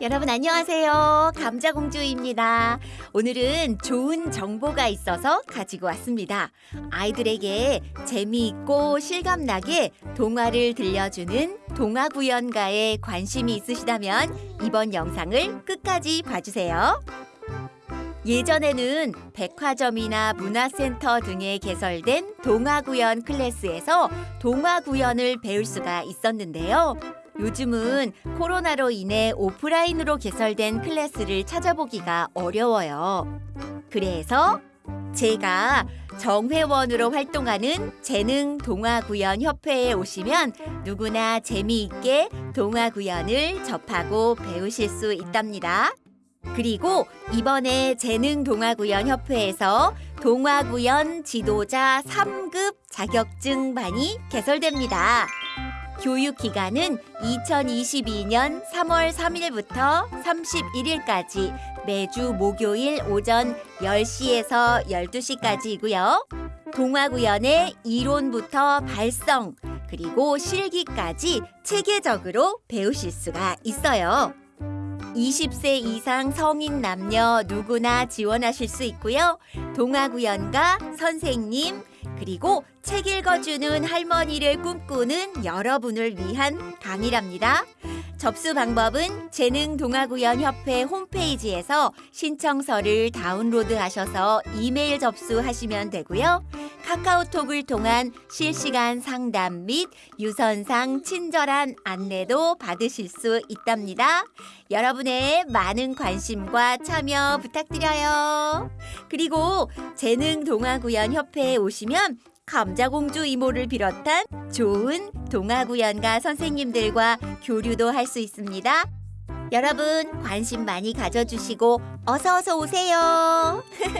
여러분 안녕하세요. 감자공주입니다. 오늘은 좋은 정보가 있어서 가지고 왔습니다. 아이들에게 재미있고 실감나게 동화를 들려주는 동화구연가에 관심이 있으시다면 이번 영상을 끝까지 봐주세요. 예전에는 백화점이나 문화센터 등에 개설된 동화구연 클래스에서 동화구연을 배울 수가 있었는데요. 요즘은 코로나로 인해 오프라인으로 개설된 클래스를 찾아보기가 어려워요. 그래서 제가 정회원으로 활동하는 재능 동화구연 협회에 오시면 누구나 재미있게 동화구연을 접하고 배우실 수 있답니다. 그리고 이번에 재능 동화구연 협회에서 동화구연 지도자 3급 자격증반이 개설됩니다. 교육 기간은 2022년 3월 3일부터 31일까지 매주 목요일 오전 10시에서 12시까지이고요. 동화구연의 이론부터 발성, 그리고 실기까지 체계적으로 배우실 수가 있어요. 20세 이상 성인 남녀 누구나 지원하실 수 있고요. 동화구연가, 선생님, 그리고 책 읽어주는 할머니를 꿈꾸는 여러분을 위한 강의랍니다. 접수 방법은 재능동화구연협회 홈페이지에서 신청서를 다운로드하셔서 이메일 접수하시면 되고요. 카카오톡을 통한 실시간 상담 및 유선상 친절한 안내도 받으실 수 있답니다. 여러분의 많은 관심과 참여 부탁드려요. 그리고 재능동화구연협회에 오시면 감자공주 이모를 비롯한 좋은 동화구연가 선생님들과 교류도 할 수 있습니다. 여러분 관심 많이 가져주시고 어서 어서 오세요.